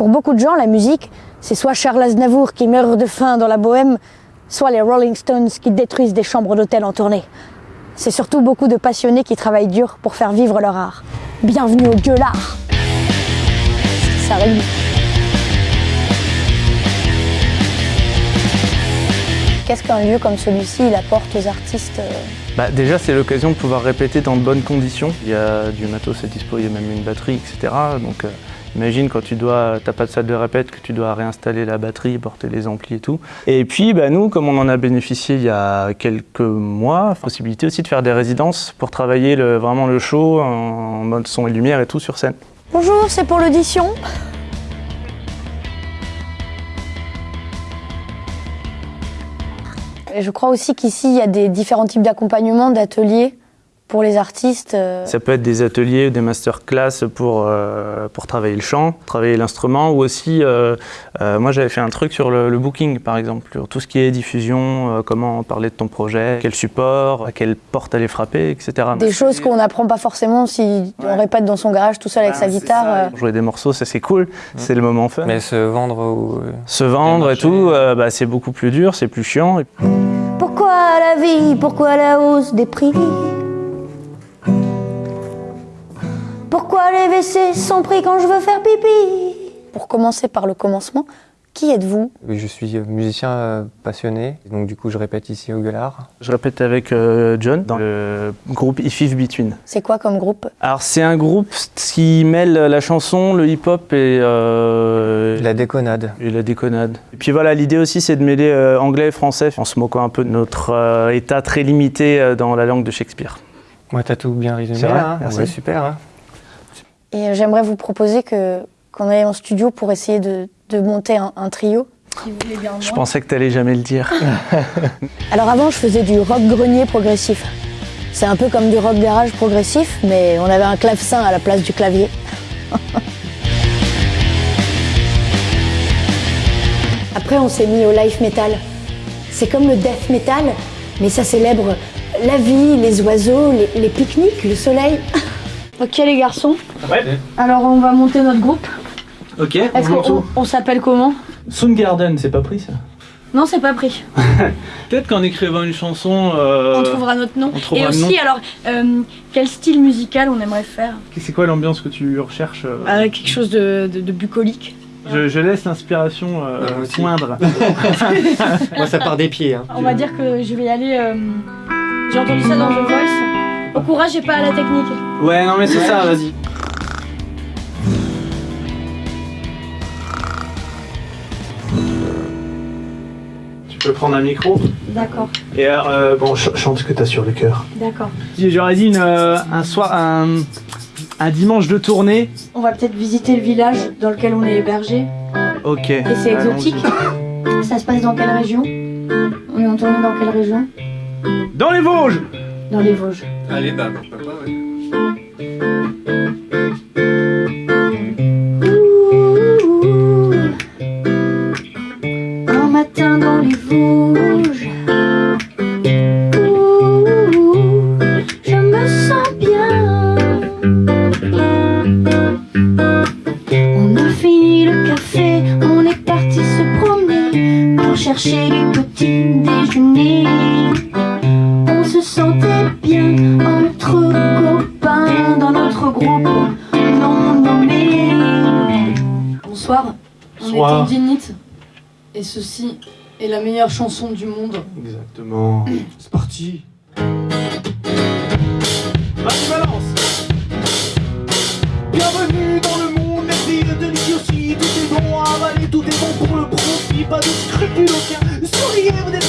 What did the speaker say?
Pour beaucoup de gens, la musique, c'est soit Charles Aznavour qui meurt de faim dans la bohème, soit les Rolling Stones qui détruisent des chambres d'hôtel en tournée. C'est surtout beaucoup de passionnés qui travaillent dur pour faire vivre leur art. Bienvenue au gueulard Ça. Qu'est-ce qu'un lieu comme celui-ci apporte aux artistes euh, Bah, déjà, c'est l'occasion de pouvoir répéter dans de bonnes conditions. Il y a du matos à dispo, il y a même une batterie, etc. Donc, euh, imagine quand tu dois, t'as pas de salle de répète, que tu dois réinstaller la batterie, porter les amplis et tout. Et puis, bah, nous, comme on en a bénéficié il y a quelques mois, possibilité aussi de faire des résidences pour travailler le- vraiment le show en mode son et lumière et tout sur scène. Bonjour, c'est pour l'audition. Et je crois aussi qu'ici, il y a des différents types d'accompagnement, d'ateliers pour les artistes. euh, Ça peut être des ateliers ou des masterclass pour, euh, pour travailler le chant, travailler l'instrument, ou aussi, euh, euh, moi j'avais fait un truc sur le, le booking par exemple, sur tout ce qui est diffusion, euh, comment parler de ton projet, quel support, à quelle porte aller frapper, etc. Des choses qu'on n'apprend pas forcément si on répète dans son garage tout seul avec sa guitare. euh. Jouer des morceaux, ça c'est cool, c'est le moment fun. Mais se vendre ou... Se vendre et tout, euh, bah, c'est beaucoup plus dur, c'est plus chiant. Et Pourquoi la vie Pourquoi la hausse des prix? Pourquoi les WC sont pris quand je veux faire pipi? Pour commencer par le commencement, qui êtes-vous? Je suis musicien euh, passionné, donc du coup je répète ici au Gueulard. Je répète avec euh, John dans le groupe If If Between. C'est quoi comme groupe? Alors c'est un groupe qui mêle la chanson, le hip-hop et, euh, La déconnade. et la déconnade. Et puis voilà, l'idée aussi c'est de mêler euh, anglais et français en se moquant un peu de notre euh, état très limité euh, dans la langue de Shakespeare. Moi t'as tout bien résumé C'est hein. Ouais, super. hein. Et euh, j'aimerais vous proposer que qu'on aille en studio pour essayer de, de monter un, un trio. Si vous voulez bien Je pensais que t'allais jamais le dire. Alors avant, je faisais du rock grenier progressif. C'est un peu comme du rock garage progressif, mais on avait un clavecin à la place du clavier. Après, on s'est mis au life metal. C'est comme le death metal, mais ça célèbre la vie, les oiseaux, les, les pique-niques, le soleil. ok les garçons, Ouais, alors on va monter notre groupe. ok. Est-ce qu'on on s'appelle comment? Soundgarden, c'est pas pris ça Non, c'est pas pris. Peut-être qu'en écrivant une chanson... euh, On trouvera notre nom. on trouvera Et aussi, nom. alors, euh, quel style musical on aimerait faire? C'est quoi l'ambiance que tu recherches euh? Euh, Quelque chose de, de- de bucolique. je, je laisse l'inspiration euh, Moi aussi. poindre. Moi ça part des pieds. Hein. On va dire que je vais y aller. euh, J'ai entendu ça dans The Voice. Au courage et pas à la technique. Ouais, non mais c'est ça, vas-y. Tu peux prendre un micro D'accord, et euh, bon, ch- chante ce que t'as sur le cœur. d'accord. J'aurais dit une, euh, un soir, un, un dimanche de tournée. On va peut-être visiter le village dans lequel on est hébergé. Ok. Et c'est exotique. Ça se passe dans quelle région? On est en tournée dans quelle région? Dans les Vosges Dans les Vosges. Allez bah pourquoi pas ouais. Un matin dans les Vosges. Ouh, je me sens bien. On a fini le café, on est parti se promener pour chercher du petit déjeuner. Bonsoir, on Bonsoir. est Tendinite et ceci est la meilleure chanson du monde. Exactement. C'est parti. Vas-y, balance Bienvenue dans le monde merveilleux de l'idiotie Tout est bon à avaler, tout est bon pour le profit Pas de scrupules aucun, souriez vous êtes